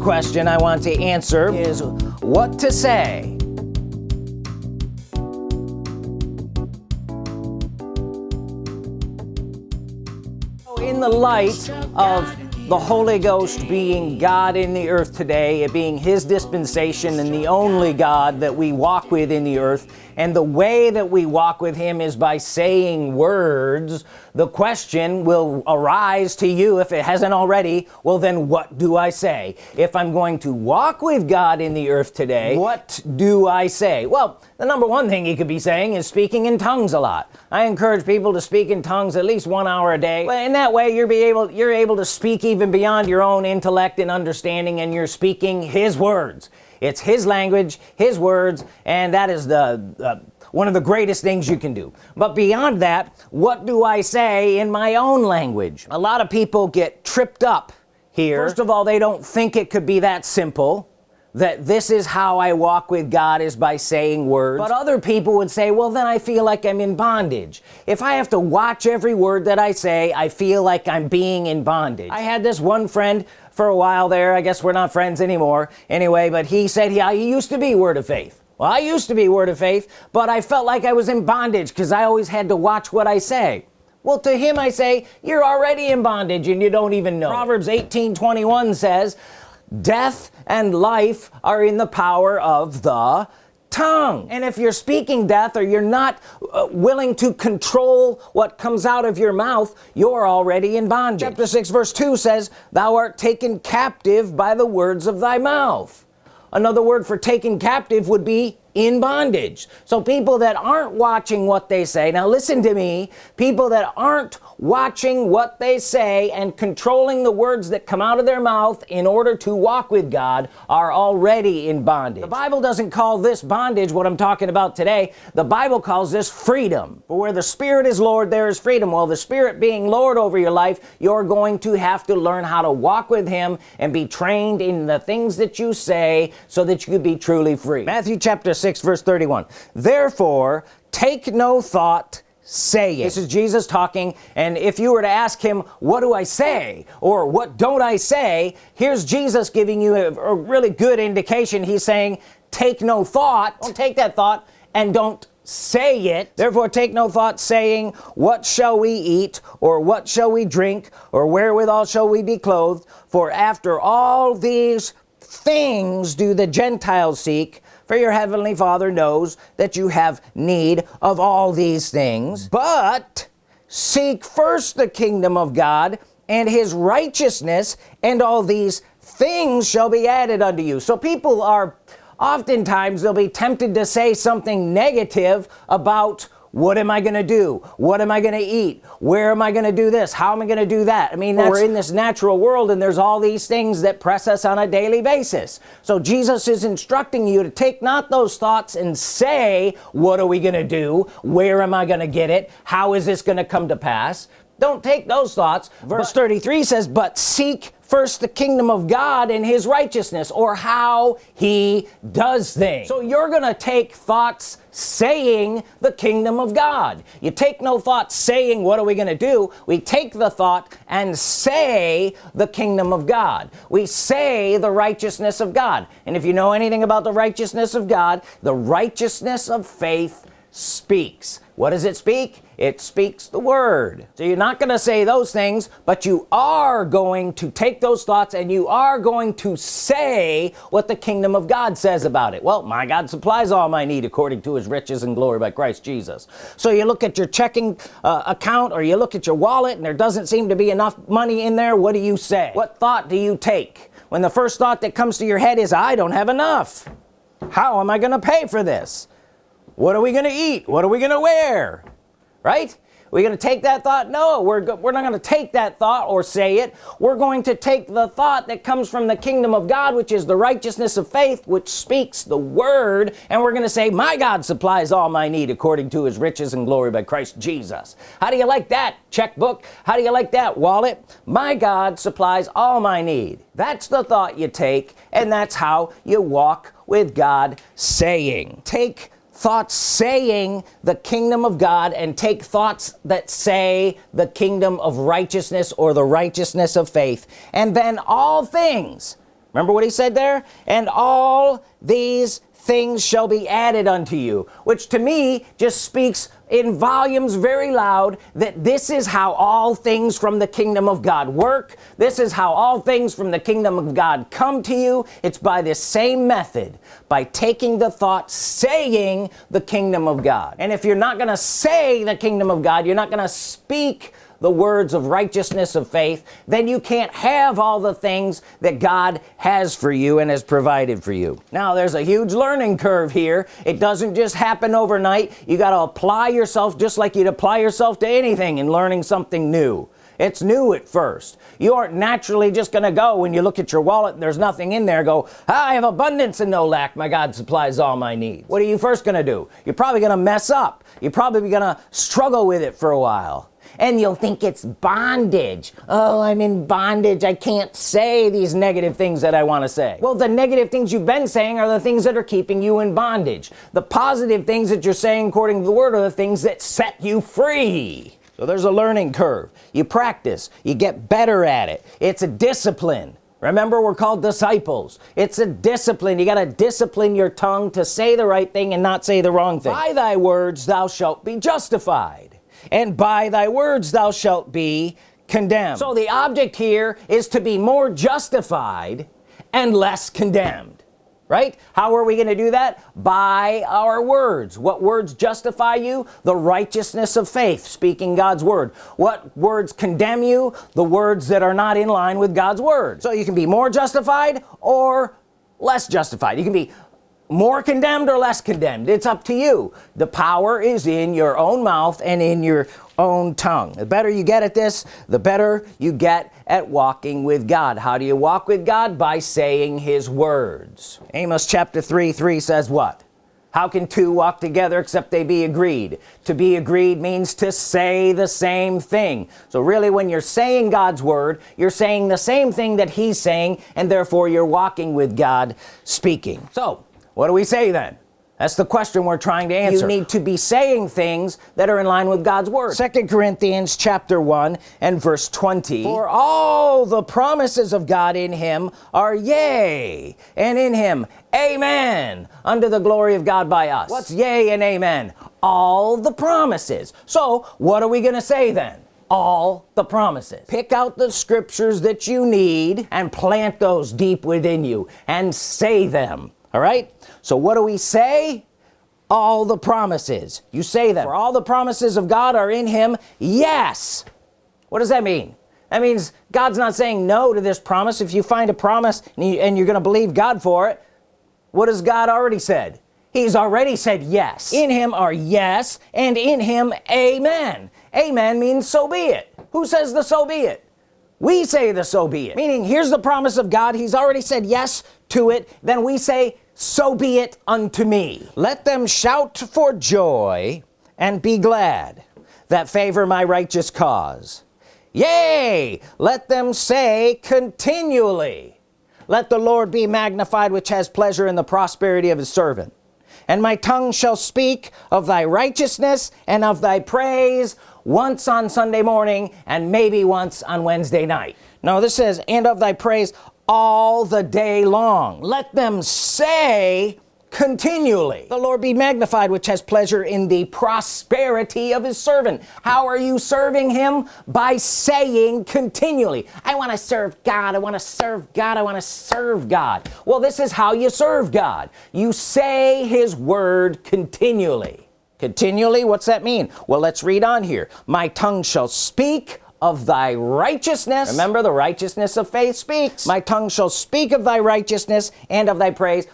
question I want to answer is what to say. In the light of the Holy Ghost being God in the earth today it being his dispensation and the only God that we walk with in the earth and the way that we walk with him is by saying words. The question will arise to you if it hasn't already well then what do I say? If I'm going to walk with God in the earth today what? do I say? Well the number one thing he could be saying is speaking in tongues a lot. I encourage people to speak in tongues at least one hour a day. In that way you're be able you're able to speak even beyond your own intellect and understanding and you're speaking his words it's his language his words and that is the uh, one of the greatest things you can do. But beyond that what do I say in my own language? A lot of people get tripped up here. First of all they don't think it could be that simple that this is how I walk with God is by saying words. But other people would say well then I feel like I'm in bondage. If I have to watch every word that I say I feel like I'm being in bondage. I had this one friend for a while there. I guess we're not friends anymore. Anyway but he said he, he used to be word of faith. Well I used to be word of faith but I felt like I was in bondage because I always had to watch what I say. Well to him I say you're already in bondage and you don't even know. Proverbs 18 21 says death and life are in the power of the tongue. And if you're speaking death or you're not uh, willing to control what comes out of your mouth you're already in bondage. Chapter 6 verse 2 says thou art taken captive by the words of thy mouth. Another word for taken captive would be in bondage. So people that aren't watching what they say now listen to me people that aren't watching what they say and controlling the words that come out of their mouth in order to walk with God are already in bondage. The Bible doesn't call this bondage what I'm talking about today. The Bible calls this freedom. But where the Spirit is Lord there is freedom. Well the Spirit being Lord over your life you're going to have to learn how to walk with him and be trained in the things that you say so that you could be truly free. Matthew chapter 6 verse 31 therefore take no thought saying this is Jesus talking and if you were to ask him what do I say? or what don't I say? here's Jesus giving you a, a really good indication. He's saying take no thought. Don't take that thought and don't say it. Therefore take no thought saying what shall we eat? or what shall we drink? or wherewithal shall we be clothed? for after all these things do the Gentiles seek for your heavenly father knows that you have need of all these things. But seek first the kingdom of God and his righteousness and all these things shall be added unto you. So people are oftentimes they'll be tempted to say something negative about what am I gonna do? What am I gonna eat? Where am I gonna do this? How am I gonna do that? I mean we're in this natural world and there's all these things that press us on a daily basis. So Jesus is instructing you to take not those thoughts and say what are we gonna do? Where am I gonna get it? How is this gonna come to pass? Don't take those thoughts. Verse 33 says but seek first the kingdom of God and his righteousness or how he does things. So you're gonna take thoughts saying the kingdom of God. You take no thought saying what are we gonna do? We take the thought and say the kingdom of God. We say the righteousness of God. And if you know anything about the righteousness of God the righteousness of faith speaks what does it speak? It speaks the word. So you're not gonna say those things but you are going to take those thoughts and you are going to say what the kingdom of God says about it. Well my God supplies all my need according to his riches and glory by Christ Jesus. So you look at your checking uh, account or you look at your wallet and there doesn't seem to be enough money in there what do you say? What thought do you take? When the first thought that comes to your head is I don't have enough. How am I gonna pay for this what are we gonna eat? What are we gonna wear? Right? We're gonna take that thought? No we're, we're not gonna take that thought or say it. We're going to take the thought that comes from the kingdom of God which is the righteousness of faith which speaks the word and we're gonna say my God supplies all my need according to his riches and glory by Christ Jesus. How do you like that? Checkbook. How do you like that? Wallet. My God supplies all my need. That's the thought you take and that's how you walk with God saying take thoughts saying the kingdom of God and take thoughts that say the kingdom of righteousness or the righteousness of faith. And then all things remember what he said there? And all these things shall be added unto you which to me just speaks in volumes very loud that this is how all things from the kingdom of God work. This is how all things from the kingdom of God come to you. It's by this same method by taking the thought saying the kingdom of God. And if you're not gonna say the kingdom of God you're not gonna speak the words of righteousness of faith then you can't have all the things that God has for you and has provided for you. Now there's a huge learning curve here. It doesn't just happen overnight. You got to apply yourself just like you'd apply yourself to anything in learning something new. It's new at first. You aren't naturally just gonna go when you look at your wallet and there's nothing in there go ah, I have abundance and no lack. My God supplies all my needs. What are you first gonna do? You're probably gonna mess up. You're probably gonna struggle with it for a while and you'll think it's bondage. Oh I'm in bondage. I can't say these negative things that I want to say. Well the negative things you've been saying are the things that are keeping you in bondage. The positive things that you're saying according to the word are the things that set you free. So there's a learning curve. You practice. You get better at it. It's a discipline. Remember we're called disciples. It's a discipline. You got to discipline your tongue to say the right thing and not say the wrong thing. By thy words thou shalt be justified and by thy words thou shalt be condemned. So the object here is to be more justified and less condemned right? How are we going to do that? By our words. What words justify you? The righteousness of faith speaking God's Word. What words condemn you? The words that are not in line with God's Word. So you can be more justified or less justified. You can be more condemned or less condemned? It's up to you. The power is in your own mouth and in your own tongue. The better you get at this the better you get at walking with God. How do you walk with God? By saying his words. Amos chapter 3 3 says what? How can two walk together except they be agreed? To be agreed means to say the same thing. So really when you're saying God's Word you're saying the same thing that he's saying and therefore you're walking with God speaking. So what do we say then? That's the question we're trying to answer. You need to be saying things that are in line with God's Word. Second Corinthians chapter 1 and verse 20 for all the promises of God in him are yea and in him amen unto the glory of God by us. What's yea and amen? All the promises. So what are we gonna say then? All the promises. Pick out the scriptures that you need and plant those deep within you and say them. All right so what do we say? All the promises. You say that for all the promises of God are in him. Yes. What does that mean? That means God's not saying no to this promise. If you find a promise and, you, are gonna believe God for it what has God already said? He's already said yes. In him are yes and in him amen. Amen means so be it. Who says the so be it? We say the so be it. Meaning here's the promise of God. He's already said yes to it. Then we say so be it unto me. Let them shout for joy and be glad that favor my righteous cause. Yea let them say continually let the Lord be magnified which has pleasure in the prosperity of his servant. And my tongue shall speak of thy righteousness and of thy praise once on Sunday morning and maybe once on Wednesday night. No this says and of thy praise all the day long. Let them say continually the Lord be magnified which has pleasure in the prosperity of his servant. How are you serving him? By saying continually I want to serve God I want to serve God I want to serve God. Well this is how you serve God. You say his word continually. Continually what's that mean? Well let's read on here. My tongue shall speak of thy righteousness. Remember the righteousness of faith speaks. My tongue shall speak of thy righteousness and of thy praise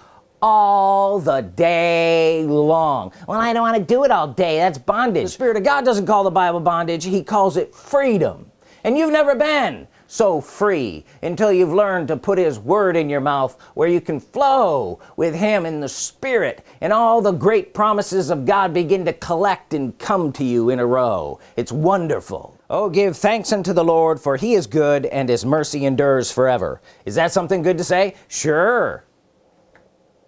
all the day long. Well I don't want to do it all day that's bondage. The Spirit of God doesn't call the Bible bondage he calls it freedom. And you've never been so free until you've learned to put his word in your mouth where you can flow with him in the spirit and all the great promises of God begin to collect and come to you in a row. It's wonderful oh give thanks unto the Lord for he is good and his mercy endures forever. Is that something good to say? Sure.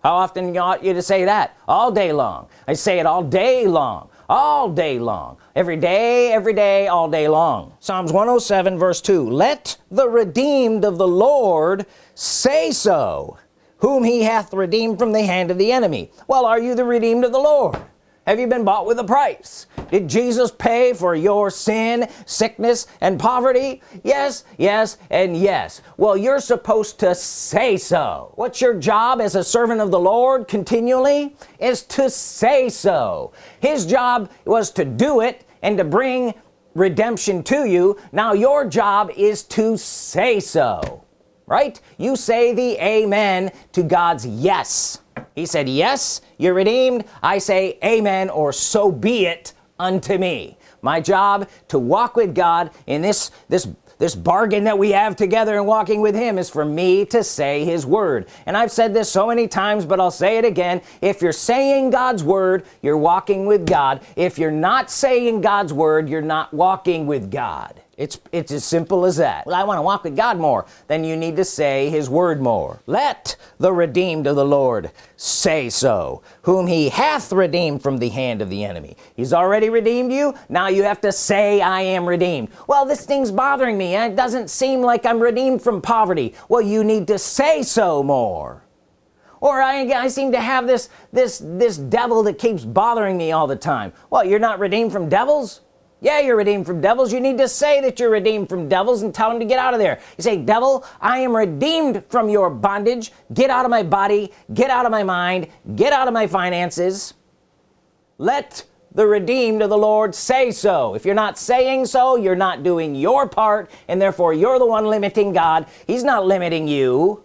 How often ought you to say that? All day long. I say it all day long. All day long. Every day every day all day long. Psalms 107 verse 2 let the redeemed of the Lord say so whom he hath redeemed from the hand of the enemy. Well are you the redeemed of the Lord have you been bought with a price? Did Jesus pay for your sin sickness and poverty? Yes yes and yes. Well you're supposed to say so. What's your job as a servant of the Lord continually is to say so. His job was to do it and to bring redemption to you. Now your job is to say so. Right? You say the amen to God's yes he said yes you're redeemed. I say amen or so be it unto me. My job to walk with God in this this this bargain that we have together and walking with him is for me to say his word. And I've said this so many times but I'll say it again. If you're saying God's word you're walking with God. If you're not saying God's word you're not walking with God it's it's as simple as that. Well I want to walk with God more. Then you need to say his word more. Let the redeemed of the Lord say so whom he hath redeemed from the hand of the enemy. He's already redeemed you. Now you have to say I am redeemed. Well this thing's bothering me. It doesn't seem like I'm redeemed from poverty. Well you need to say so more. Or I, I seem to have this this this devil that keeps bothering me all the time. Well you're not redeemed from devils yeah you're redeemed from devils. You need to say that you're redeemed from devils and tell them to get out of there. You say devil I am redeemed from your bondage. Get out of my body. Get out of my mind. Get out of my finances. Let the redeemed of the Lord say so. If you're not saying so you're not doing your part and therefore you're the one limiting God. He's not limiting you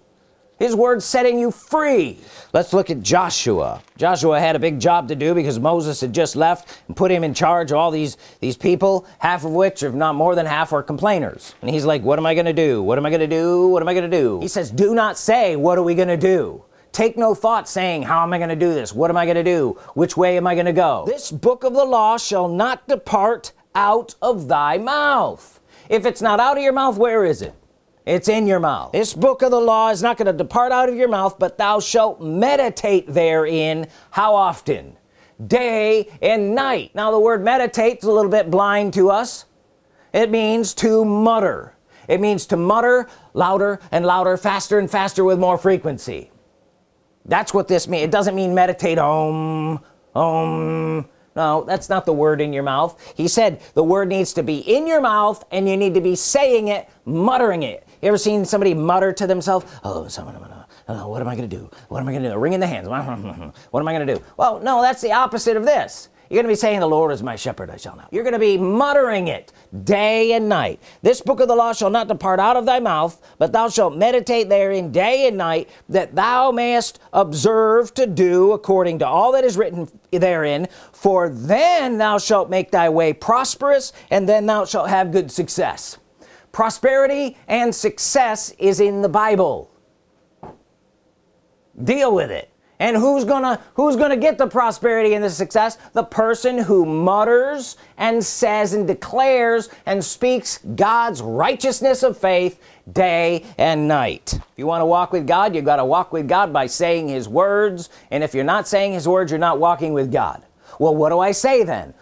his word setting you free. Let's look at Joshua. Joshua had a big job to do because Moses had just left and put him in charge of all these these people half of which if not more than half are complainers. And he's like what am I gonna do? What am I gonna do? What am I gonna do? He says do not say what are we gonna do take no thought saying how am I gonna do this? What am I gonna do? Which way am I gonna go? This book of the law shall not depart out of thy mouth. If it's not out of your mouth where is it it's in your mouth. This book of the law is not going to depart out of your mouth but thou shalt meditate therein. How often? Day and night. Now the word meditate is a little bit blind to us. It means to mutter. It means to mutter louder and louder faster and faster with more frequency. That's what this means it doesn't mean meditate om om no that's not the word in your mouth. He said the word needs to be in your mouth and you need to be saying it muttering it. You ever seen somebody mutter to themselves oh someone uh, what am I gonna do? What am I gonna do? Ring in the hands. What am I gonna do? Well no that's the opposite of this you're gonna be saying the Lord is my shepherd I shall not you're gonna be muttering it day and night. This book of the law shall not depart out of thy mouth but thou shalt meditate therein day and night that thou mayest observe to do according to all that is written therein. For then thou shalt make thy way prosperous and then thou shalt have good success. Prosperity and success is in the Bible. Deal with it and who's gonna who's gonna get the prosperity and the success? The person who mutters and says and declares and speaks God's righteousness of faith day and night. If you want to walk with God you've got to walk with God by saying his words. And if you're not saying his words you're not walking with God. Well what do I say then?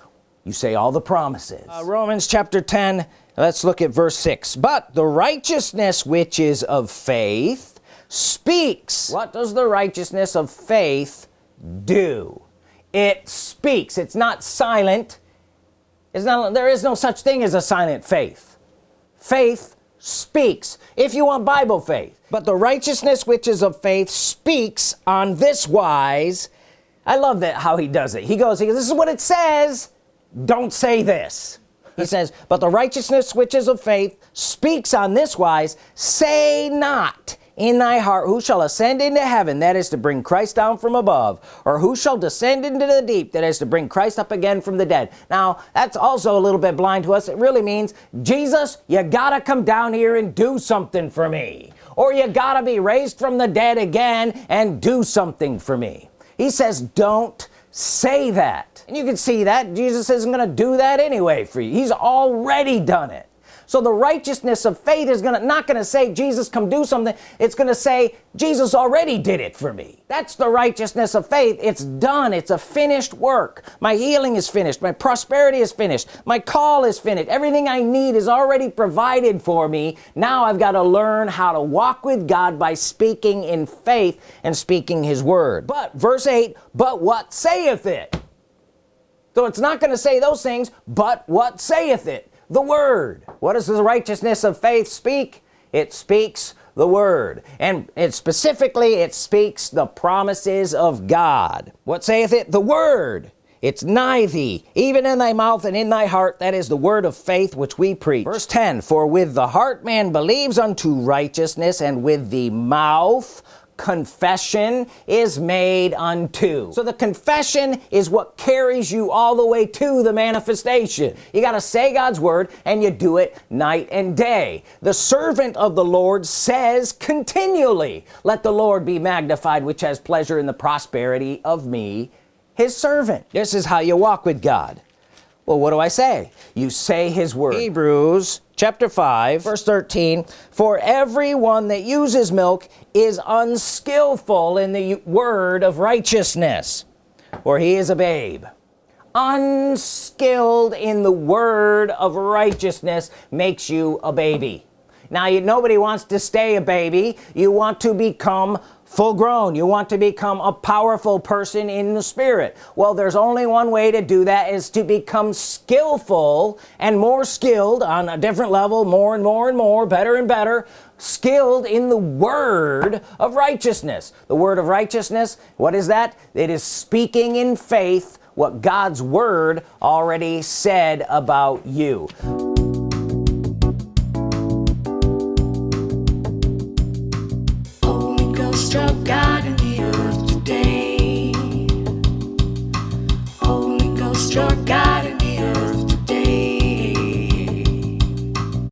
You say all the promises. Uh, Romans chapter 10 let's look at verse 6 but the righteousness which is of faith speaks. What does the righteousness of faith do? It speaks. It's not silent. It's not there is no such thing as a silent faith. Faith speaks. If you want Bible faith. But the righteousness which is of faith speaks on this wise. I love that how he does it. He goes, he goes this is what it says. Don't say this. He says but the righteousness which is of faith speaks on this wise. Say not in thy heart who shall ascend into heaven that is to bring Christ down from above? Or who shall descend into the deep that is to bring Christ up again from the dead? Now that's also a little bit blind to us. It really means Jesus you gotta come down here and do something for me. Or you gotta be raised from the dead again and do something for me. He says don't say that. And you can see that Jesus isn't gonna do that anyway for you. He's already done it so the righteousness of faith is gonna not gonna say Jesus come do something. It's gonna say Jesus already did it for me. That's the righteousness of faith. It's done. It's a finished work. My healing is finished. My prosperity is finished. My call is finished. Everything I need is already provided for me. Now I've got to learn how to walk with God by speaking in faith and speaking his word. But verse 8 but what saith it? So it's not going to say those things but what saith it the word. What does the righteousness of faith speak? It speaks the word. And it specifically it speaks the promises of God. What saith it? The word. It's nigh thee even in thy mouth and in thy heart that is the word of faith which we preach. Verse 10 for with the heart man believes unto righteousness and with the mouth confession is made unto. So the confession is what carries you all the way to the manifestation. You got to say God's Word and you do it night and day. The servant of the Lord says continually let the Lord be magnified which has pleasure in the prosperity of me his servant. This is how you walk with God. Well what do I say? You say his word. Hebrews chapter 5 verse 13 for everyone that uses milk is unskillful in the word of righteousness or he is a babe. Unskilled in the word of righteousness makes you a baby. Now you, nobody wants to stay a baby. You want to become full grown. You want to become a powerful person in the spirit. Well there's only one way to do that is to become skillful and more skilled on a different level more and more and more better and better skilled in the word of righteousness. The word of righteousness what is that? It is speaking in faith what God's Word already said about you